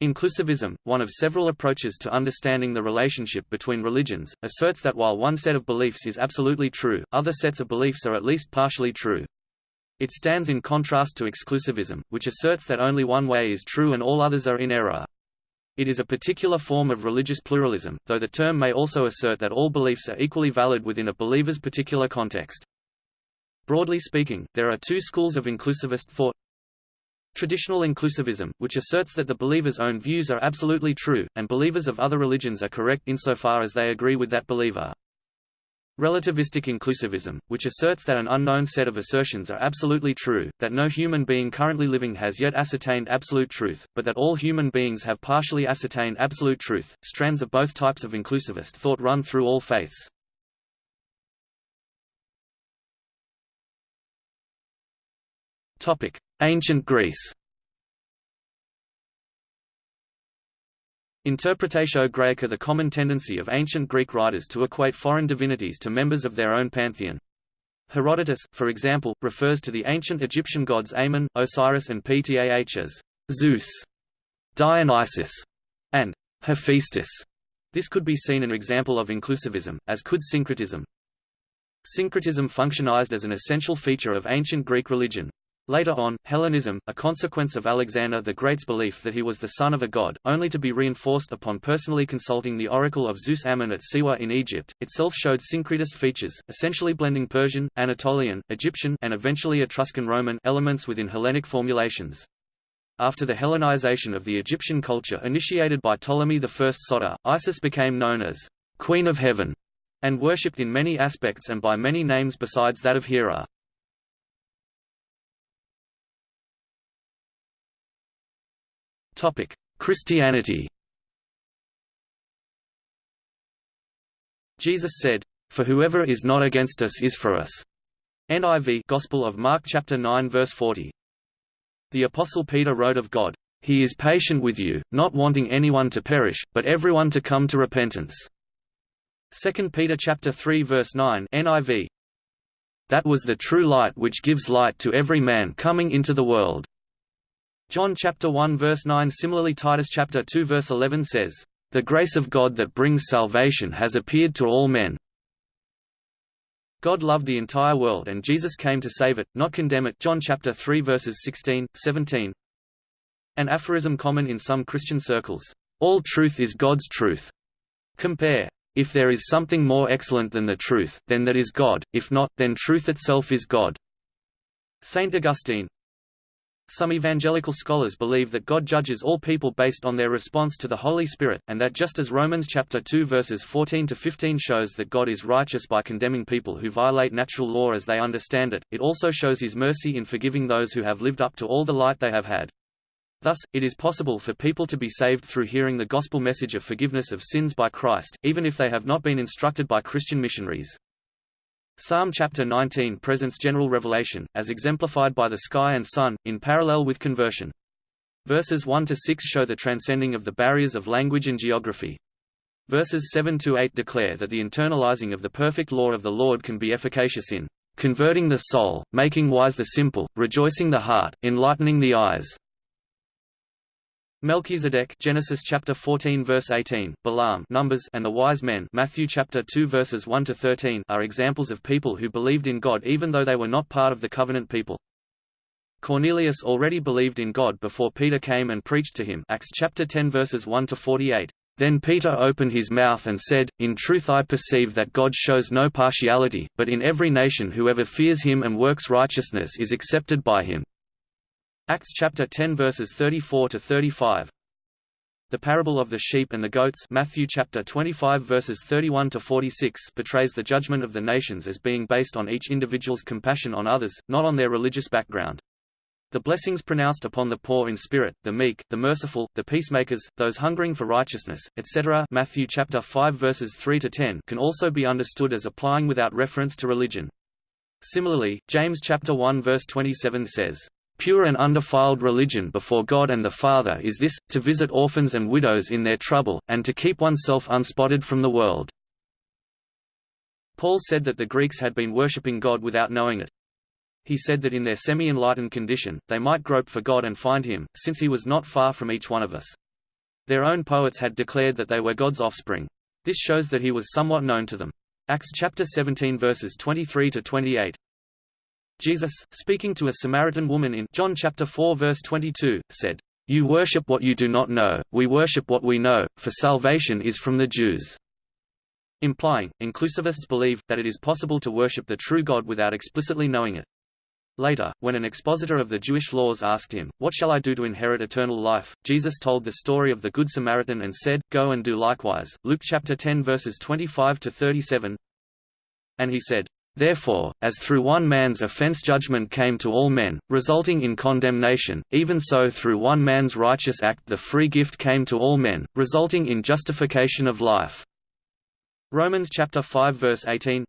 Inclusivism, one of several approaches to understanding the relationship between religions, asserts that while one set of beliefs is absolutely true, other sets of beliefs are at least partially true. It stands in contrast to exclusivism, which asserts that only one way is true and all others are in error. It is a particular form of religious pluralism, though the term may also assert that all beliefs are equally valid within a believer's particular context. Broadly speaking, there are two schools of inclusivist thought. Traditional inclusivism, which asserts that the believer's own views are absolutely true, and believers of other religions are correct insofar as they agree with that believer. Relativistic inclusivism, which asserts that an unknown set of assertions are absolutely true, that no human being currently living has yet ascertained absolute truth, but that all human beings have partially ascertained absolute truth. Strands of both types of inclusivist thought run through all faiths. Topic: Ancient Greece. Interpretatio Graeca The common tendency of ancient Greek writers to equate foreign divinities to members of their own pantheon. Herodotus, for example, refers to the ancient Egyptian gods Amun, Osiris and Ptah as Zeus, Dionysus, and Hephaestus. This could be seen an example of inclusivism, as could syncretism. Syncretism functionized as an essential feature of ancient Greek religion. Later on, Hellenism, a consequence of Alexander the Great's belief that he was the son of a god, only to be reinforced upon personally consulting the oracle of Zeus Ammon at Siwa in Egypt, itself showed syncretist features, essentially blending Persian, Anatolian, Egyptian and eventually Etruscan Roman elements within Hellenic formulations. After the Hellenization of the Egyptian culture initiated by Ptolemy I Soter, Isis became known as Queen of Heaven, and worshipped in many aspects and by many names besides that of Hera. Topic: Christianity. Jesus said, "For whoever is not against us is for us." NIV Gospel of Mark chapter 9 verse 40. The apostle Peter wrote of God, "He is patient with you, not wanting anyone to perish, but everyone to come to repentance." 2 Peter chapter 3 verse 9 NIV That was the true light which gives light to every man coming into the world. John chapter 1 verse 9 Similarly Titus chapter 2 verse 11 says, "The grace of God that brings salvation has appeared to all men." God loved the entire world and Jesus came to save it, not condemn it John chapter 3 verses 16, 17 An aphorism common in some Christian circles, "All truth is God's truth." Compare, "If there is something more excellent than the truth, then that is God, if not, then truth itself is God." Saint Augustine, some evangelical scholars believe that God judges all people based on their response to the Holy Spirit, and that just as Romans chapter 2 verses 14 to 15 shows that God is righteous by condemning people who violate natural law as they understand it, it also shows his mercy in forgiving those who have lived up to all the light they have had. Thus, it is possible for people to be saved through hearing the gospel message of forgiveness of sins by Christ, even if they have not been instructed by Christian missionaries. Psalm chapter 19 presents general revelation, as exemplified by the sky and sun, in parallel with conversion. Verses 1 to 6 show the transcending of the barriers of language and geography. Verses 7 to 8 declare that the internalizing of the perfect law of the Lord can be efficacious in converting the soul, making wise the simple, rejoicing the heart, enlightening the eyes. Melchizedek Genesis chapter 14 verse 18, Balaam Numbers and the wise men Matthew chapter 2 verses 1 to 13 are examples of people who believed in God even though they were not part of the covenant people. Cornelius already believed in God before Peter came and preached to him Acts chapter 10 verses 1 to 48. Then Peter opened his mouth and said, In truth I perceive that God shows no partiality, but in every nation whoever fears him and works righteousness is accepted by him. Acts chapter 10 verses 34 to 35. The parable of the sheep and the goats Matthew chapter 25 verses 31 to 46 portrays the judgment of the nations as being based on each individual's compassion on others, not on their religious background. The blessings pronounced upon the poor in spirit, the meek, the merciful, the peacemakers, those hungering for righteousness, etc. Matthew chapter 5 verses 3 to 10 can also be understood as applying without reference to religion. Similarly, James chapter 1 verse 27 says, Pure and undefiled religion before God and the Father is this, to visit orphans and widows in their trouble, and to keep oneself unspotted from the world. Paul said that the Greeks had been worshipping God without knowing it. He said that in their semi-enlightened condition, they might grope for God and find him, since he was not far from each one of us. Their own poets had declared that they were God's offspring. This shows that he was somewhat known to them. Acts chapter 17 verses 23 to 28. Jesus, speaking to a Samaritan woman in John chapter 4 verse 22, said, "You worship what you do not know, we worship what we know, for salvation is from the Jews." Implying, inclusivists believe, that it is possible to worship the true God without explicitly knowing it. Later, when an expositor of the Jewish laws asked him, What shall I do to inherit eternal life? Jesus told the story of the Good Samaritan and said, Go and do likewise. Luke chapter 10 verses 25 to 37. And he said, Therefore, as through one man's offense judgment came to all men, resulting in condemnation, even so through one man's righteous act the free gift came to all men, resulting in justification of life. Romans chapter 5 verse 18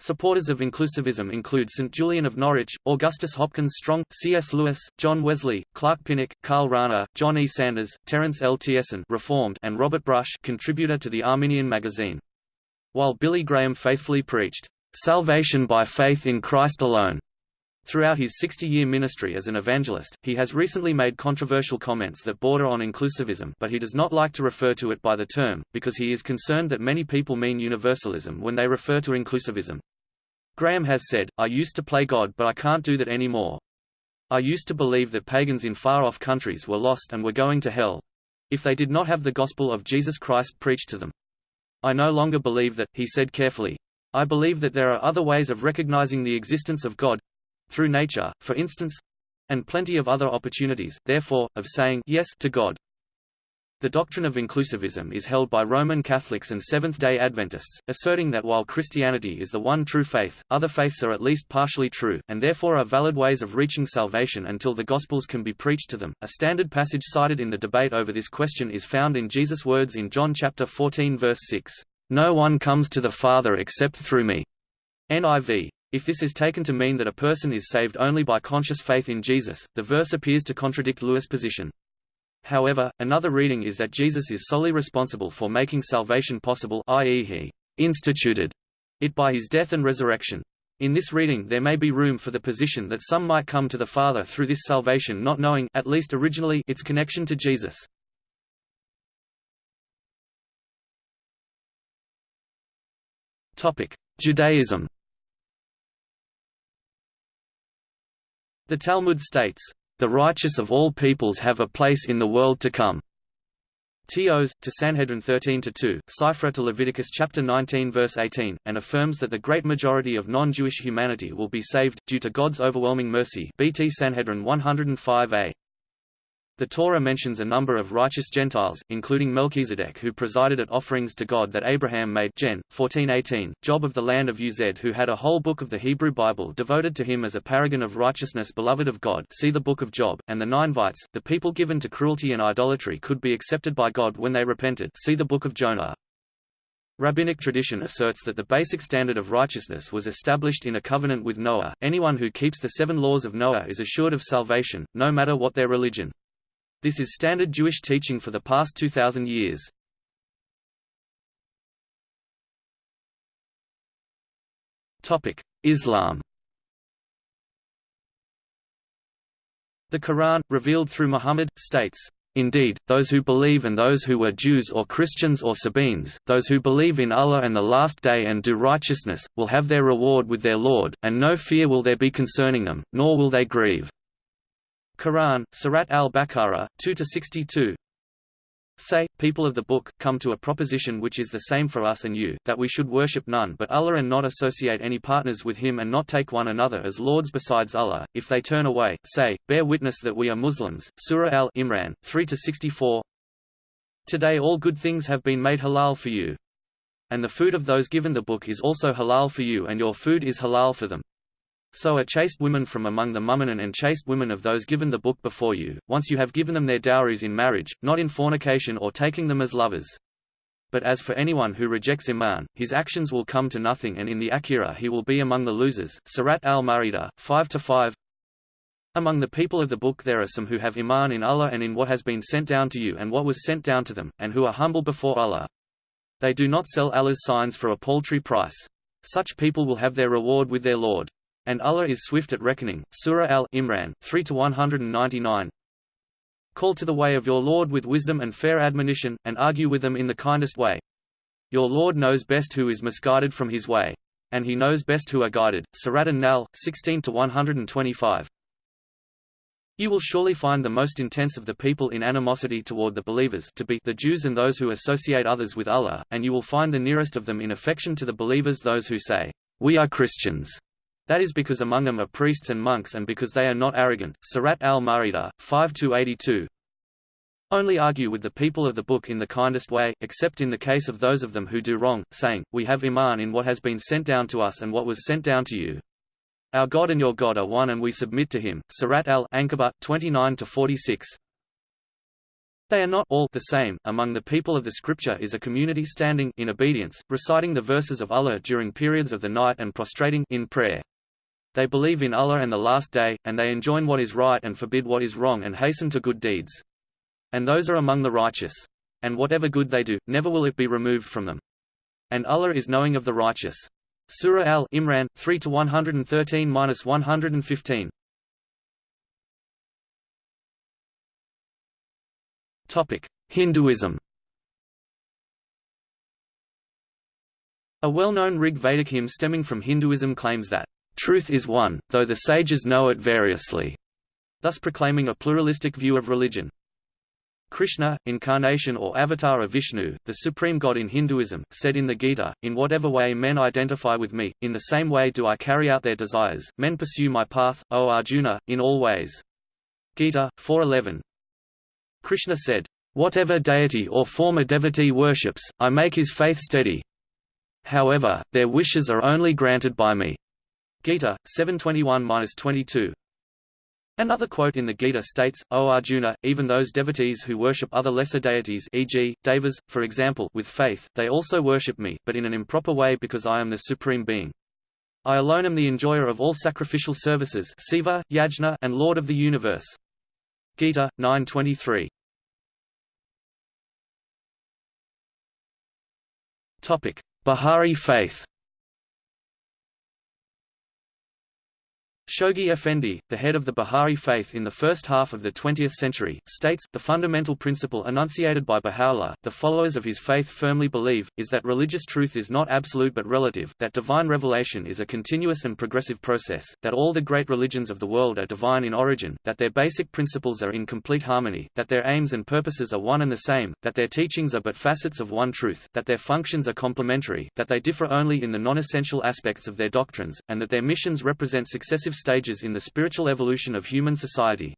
Supporters of inclusivism include St. Julian of Norwich, Augustus Hopkins Strong, C.S. Lewis, John Wesley, Clark Pinnock, Karl Rahner, John E. Sanders, Terence L. Tiessen Reformed, and Robert Brush contributor to the Arminian magazine. While Billy Graham faithfully preached, "...salvation by faith in Christ alone." Throughout his 60-year ministry as an evangelist, he has recently made controversial comments that border on inclusivism but he does not like to refer to it by the term, because he is concerned that many people mean universalism when they refer to inclusivism. Graham has said, I used to play God but I can't do that anymore. I used to believe that pagans in far-off countries were lost and were going to hell. If they did not have the gospel of Jesus Christ preached to them. I no longer believe that, he said carefully. I believe that there are other ways of recognizing the existence of God—through nature, for instance—and plenty of other opportunities, therefore, of saying yes to God. The doctrine of inclusivism is held by Roman Catholics and Seventh-day Adventists, asserting that while Christianity is the one true faith, other faiths are at least partially true, and therefore are valid ways of reaching salvation until the Gospels can be preached to them. A standard passage cited in the debate over this question is found in Jesus' words in John chapter 14 verse 6, "No one comes to the Father except through me." NIV. If this is taken to mean that a person is saved only by conscious faith in Jesus, the verse appears to contradict Lewis' position. However, another reading is that Jesus is solely responsible for making salvation possible i.e. he instituted it by his death and resurrection. In this reading there may be room for the position that some might come to the Father through this salvation not knowing at least originally its connection to Jesus. Judaism. The Talmud states, the righteous of all peoples have a place in the world to come. Teos, to Sanhedrin 13-2, Sifra to Leviticus chapter 19 verse 18, and affirms that the great majority of non-Jewish humanity will be saved, due to God's overwhelming mercy BT Sanhedrin 105a. The Torah mentions a number of righteous Gentiles, including Melchizedek who presided at offerings to God that Abraham made Gen. 1418, Job of the land of Uz who had a whole book of the Hebrew Bible devoted to him as a paragon of righteousness beloved of God see the book of Job, and the Ninevites, the people given to cruelty and idolatry could be accepted by God when they repented see the book of Jonah. Rabbinic tradition asserts that the basic standard of righteousness was established in a covenant with Noah. Anyone who keeps the seven laws of Noah is assured of salvation, no matter what their religion. This is standard Jewish teaching for the past 2,000 years. Islam The Quran, revealed through Muhammad, states, Indeed, those who believe and those who were Jews or Christians or Sabaeans, those who believe in Allah and the Last Day and do righteousness, will have their reward with their Lord, and no fear will there be concerning them, nor will they grieve. Quran, Surat al-Baqarah, 2–62 Say, people of the book, come to a proposition which is the same for us and you, that we should worship none but Allah and not associate any partners with him and not take one another as lords besides Allah. If they turn away, say, bear witness that we are Muslims. Surah al-Imran, 3–64 Today all good things have been made halal for you. And the food of those given the book is also halal for you and your food is halal for them. So are chaste women from among the mu'minin and chaste women of those given the book before you, once you have given them their dowries in marriage, not in fornication or taking them as lovers. But as for anyone who rejects Iman, his actions will come to nothing and in the Akhirah he will be among the losers. Surat al-Ma'idah, 5-5 Among the people of the book there are some who have Iman in Allah and in what has been sent down to you and what was sent down to them, and who are humble before Allah. They do not sell Allah's signs for a paltry price. Such people will have their reward with their Lord. And Allah is swift at reckoning. Surah Al-Imran 3 to 199. Call to the way of your Lord with wisdom and fair admonition, and argue with them in the kindest way. Your Lord knows best who is misguided from his way. And he knows best who are guided. Surat An-Nahl, sixteen to one hundred and twenty-five. You will surely find the most intense of the people in animosity toward the believers to be the Jews and those who associate others with Allah, and you will find the nearest of them in affection to the believers those who say, We are Christians. That is because among them are priests and monks and because they are not arrogant. Surat al-Ma'idah, 5-82 Only argue with the people of the book in the kindest way, except in the case of those of them who do wrong, saying, We have iman in what has been sent down to us and what was sent down to you. Our God and your God are one and we submit to him. Surat al-Ankabut, 29-46 they are not all the same. Among the people of the scripture is a community standing in obedience, reciting the verses of Allah during periods of the night and prostrating in prayer. They believe in Allah and the Last Day, and they enjoin what is right and forbid what is wrong and hasten to good deeds. And those are among the righteous. And whatever good they do, never will it be removed from them. And Allah is knowing of the righteous. Surah Al-Imran, 3 to 113 minus 115. Topic: Hinduism A well-known Rig Vedic hymn stemming from Hinduism claims that Truth is one, though the sages know it variously, thus proclaiming a pluralistic view of religion. Krishna, incarnation or avatar of Vishnu, the supreme god in Hinduism, said in the Gita, In whatever way men identify with me, in the same way do I carry out their desires, men pursue my path, O Arjuna, in all ways. Gita, 4.11 Krishna said, Whatever deity or former devotee worships, I make his faith steady. However, their wishes are only granted by me. Gita, 721-22. Another quote in the Gita states, O Arjuna, even those devotees who worship other lesser deities e.g., devas, for example with faith, they also worship me, but in an improper way because I am the Supreme Being. I alone am the enjoyer of all sacrificial services Seva, Yajna, and Lord of the universe. Gita, 9.23 Baha'i faith Shoghi Effendi, the head of the Baha'i faith in the first half of the 20th century, states, the fundamental principle enunciated by Baha'u'llah, the followers of his faith firmly believe, is that religious truth is not absolute but relative, that divine revelation is a continuous and progressive process, that all the great religions of the world are divine in origin, that their basic principles are in complete harmony, that their aims and purposes are one and the same, that their teachings are but facets of one truth, that their functions are complementary, that they differ only in the non-essential aspects of their doctrines, and that their missions represent successive stages in the spiritual evolution of human society.